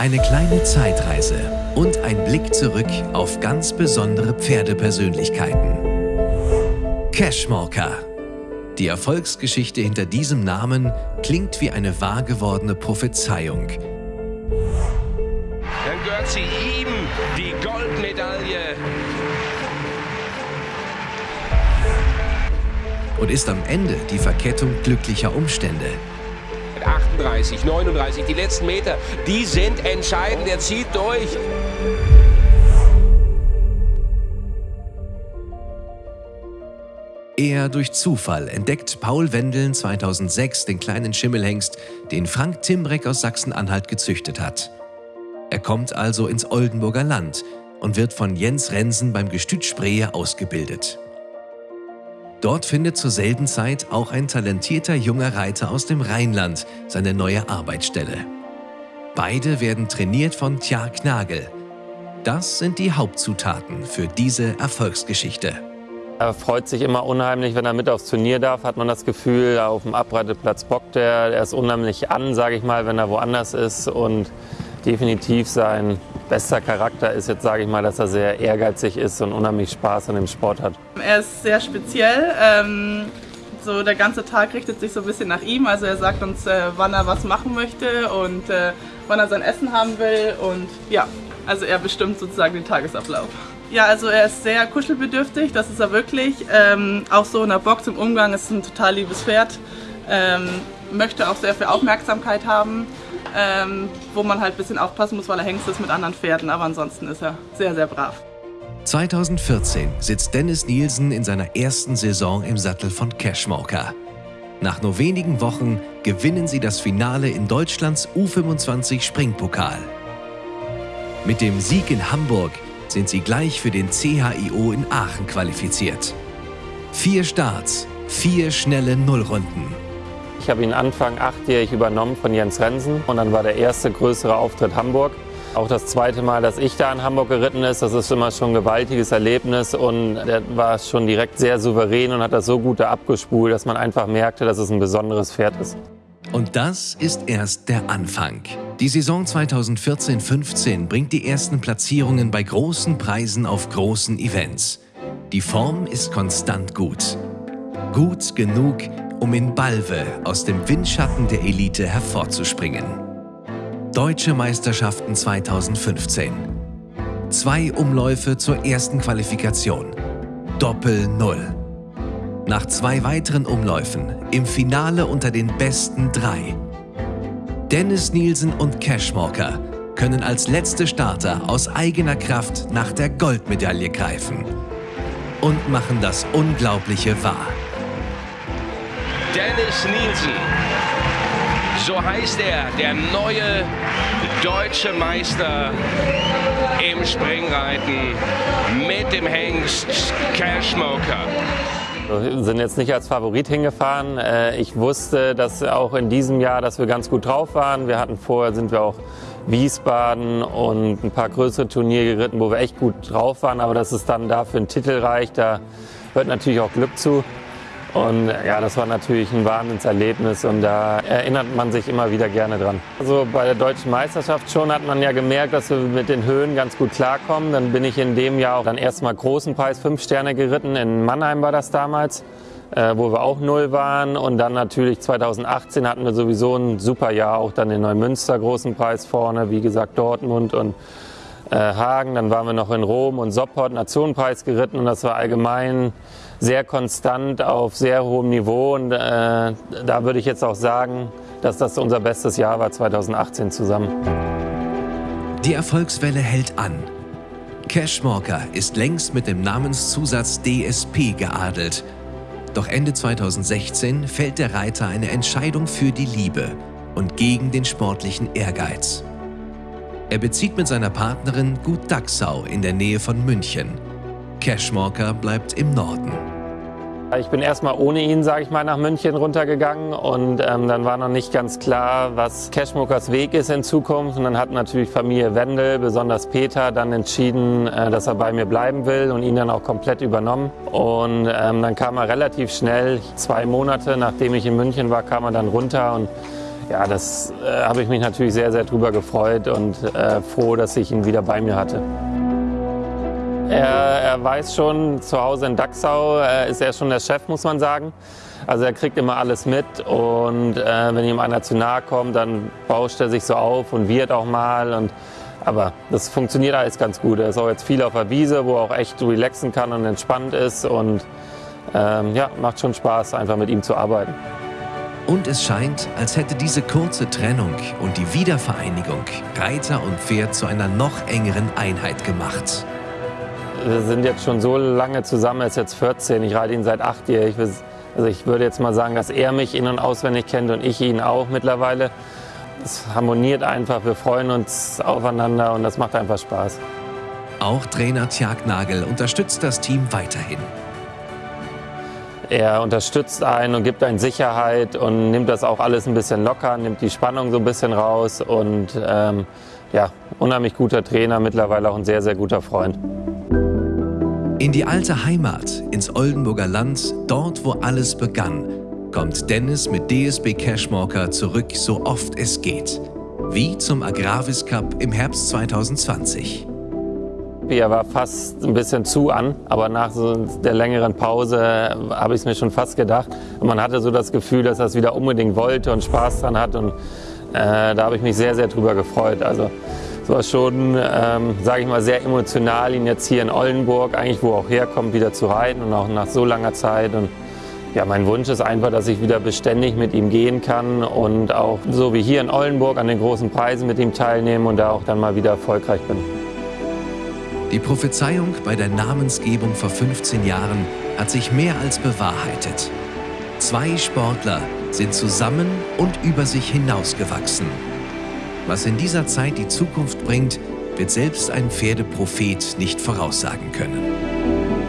Eine kleine Zeitreise und ein Blick zurück auf ganz besondere Pferdepersönlichkeiten. Cashmorker. Die Erfolgsgeschichte hinter diesem Namen klingt wie eine wahr gewordene Prophezeiung. Dann gehört sie ihm, die Goldmedaille. Und ist am Ende die Verkettung glücklicher Umstände. 38, 39, die letzten Meter, die sind entscheidend. Er zieht durch. Eher durch Zufall entdeckt Paul Wendeln 2006 den kleinen Schimmelhengst, den Frank Timbreck aus Sachsen-Anhalt gezüchtet hat. Er kommt also ins Oldenburger Land und wird von Jens Rensen beim Gestüt Spree ausgebildet. Dort findet zur selben Zeit auch ein talentierter junger Reiter aus dem Rheinland seine neue Arbeitsstelle. Beide werden trainiert von Tja Knagel. Das sind die Hauptzutaten für diese Erfolgsgeschichte. Er freut sich immer unheimlich, wenn er mit aufs Turnier darf, hat man das Gefühl, auf dem Abreiteplatz bockt er. Er ist unheimlich an, sage ich mal, wenn er woanders ist und definitiv sein bester Charakter ist jetzt, sage ich mal, dass er sehr ehrgeizig ist und unheimlich Spaß an dem Sport hat. Er ist sehr speziell. Ähm, so der ganze Tag richtet sich so ein bisschen nach ihm. Also er sagt uns, äh, wann er was machen möchte und äh, wann er sein Essen haben will. Und ja, also er bestimmt sozusagen den Tagesablauf. Ja, also er ist sehr kuschelbedürftig, das ist er wirklich. Ähm, auch so in der Box im Umgang ist ein total liebes Pferd. Ähm, möchte auch sehr viel Aufmerksamkeit haben, ähm, wo man halt ein bisschen aufpassen muss, weil er Hengst ist mit anderen Pferden. Aber ansonsten ist er sehr, sehr brav. 2014 sitzt Dennis Nielsen in seiner ersten Saison im Sattel von Cashmorker. Nach nur wenigen Wochen gewinnen sie das Finale in Deutschlands U25 Springpokal. Mit dem Sieg in Hamburg sind sie gleich für den CHIO in Aachen qualifiziert. Vier Starts, vier schnelle Nullrunden. Ich habe ihn Anfang achtjährig übernommen von Jens Rensen und dann war der erste größere Auftritt Hamburg. Auch das zweite Mal, dass ich da in Hamburg geritten ist, das ist immer schon ein gewaltiges Erlebnis und er war schon direkt sehr souverän und hat das so gut abgespult, dass man einfach merkte, dass es ein besonderes Pferd ist. Und das ist erst der Anfang. Die Saison 2014-15 bringt die ersten Platzierungen bei großen Preisen auf großen Events. Die Form ist konstant gut. Gut genug, um in Balve aus dem Windschatten der Elite hervorzuspringen. Deutsche Meisterschaften 2015. Zwei Umläufe zur ersten Qualifikation. Doppel Null. Nach zwei weiteren Umläufen im Finale unter den besten drei. Dennis Nielsen und Cashmorker können als letzte Starter aus eigener Kraft nach der Goldmedaille greifen und machen das Unglaubliche wahr. Dennis Nielsen, so heißt er, der neue deutsche Meister im Springreiten mit dem Hengst Cashmoker. Wir sind jetzt nicht als Favorit hingefahren. Äh, ich wusste, dass auch in diesem Jahr, dass wir ganz gut drauf waren. Wir hatten vorher, sind wir auch Wiesbaden und ein paar größere Turniere geritten, wo wir echt gut drauf waren. Aber dass es dann dafür einen Titel reicht, da hört natürlich auch Glück zu. Und ja, das war natürlich ein Wahnsinnserlebnis und da erinnert man sich immer wieder gerne dran. Also bei der deutschen Meisterschaft schon hat man ja gemerkt, dass wir mit den Höhen ganz gut klarkommen. Dann bin ich in dem Jahr auch dann erstmal großen Preis fünf Sterne geritten. In Mannheim war das damals, äh, wo wir auch null waren. Und dann natürlich 2018 hatten wir sowieso ein super Jahr, auch dann den Neumünster großen Preis vorne, wie gesagt Dortmund und Hagen. Dann waren wir noch in Rom und Sopport Nationenpreis geritten und das war allgemein sehr konstant auf sehr hohem Niveau. Und äh, da würde ich jetzt auch sagen, dass das unser bestes Jahr war 2018 zusammen. Die Erfolgswelle hält an. Cashmorker ist längst mit dem Namenszusatz DSP geadelt. Doch Ende 2016 fällt der Reiter eine Entscheidung für die Liebe und gegen den sportlichen Ehrgeiz. Er bezieht mit seiner Partnerin Gut Dachsau in der Nähe von München. Cashmorker bleibt im Norden. Ich bin erstmal ohne ihn, sage ich mal, nach München runtergegangen und ähm, dann war noch nicht ganz klar, was Cashmokers Weg ist in Zukunft. Und dann hat natürlich Familie Wendel, besonders Peter, dann entschieden, äh, dass er bei mir bleiben will und ihn dann auch komplett übernommen. Und ähm, dann kam er relativ schnell, zwei Monate nachdem ich in München war, kam er dann runter und Ja, das äh, habe ich mich natürlich sehr, sehr drüber gefreut und äh, froh, dass ich ihn wieder bei mir hatte. Er, er weiß schon, zu Hause in Dachsau äh, ist er schon der Chef, muss man sagen. Also er kriegt immer alles mit und äh, wenn ihm einer zu nahe kommt, dann bauscht er sich so auf und wird auch mal. Und, aber das funktioniert alles ganz gut. Er ist auch jetzt viel auf der Wiese, wo er auch echt relaxen kann und entspannt ist. Und ähm, ja, macht schon Spaß, einfach mit ihm zu arbeiten. Und es scheint, als hätte diese kurze Trennung und die Wiedervereinigung Reiter und Pferd zu einer noch engeren Einheit gemacht. Wir sind jetzt schon so lange zusammen, er ist jetzt 14, ich reite ihn seit acht Jahren. Also ich würde jetzt mal sagen, dass er mich in- und auswendig kennt und ich ihn auch mittlerweile. Es harmoniert einfach, wir freuen uns aufeinander und das macht einfach Spaß. Auch Trainer Tjag Nagel unterstützt das Team weiterhin. Er unterstützt einen und gibt einen Sicherheit und nimmt das auch alles ein bisschen locker, nimmt die Spannung so ein bisschen raus und ähm, ja, unheimlich guter Trainer, mittlerweile auch ein sehr, sehr guter Freund. In die alte Heimat, ins Oldenburger Land, dort wo alles begann, kommt Dennis mit DSB Cashmorker zurück, so oft es geht. Wie zum Agravis Cup im Herbst 2020. Er war fast ein bisschen zu an, aber nach so der längeren Pause habe ich es mir schon fast gedacht. Und man hatte so das Gefühl, dass er es wieder unbedingt wollte und Spaß dran hat. Und äh, da habe ich mich sehr, sehr drüber gefreut. Also es war schon, ähm, sage ich mal, sehr emotional, ihn jetzt hier in Oldenburg, eigentlich wo er auch herkommt, wieder zu reiten und auch nach so langer Zeit. Und ja, mein Wunsch ist einfach, dass ich wieder beständig mit ihm gehen kann und auch so wie hier in Oldenburg an den großen Preisen mit ihm teilnehme und da auch dann mal wieder erfolgreich bin. Die Prophezeiung bei der Namensgebung vor 15 Jahren hat sich mehr als bewahrheitet. Zwei Sportler sind zusammen und über sich hinausgewachsen. Was in dieser Zeit die Zukunft bringt, wird selbst ein Pferdeprophet nicht voraussagen können.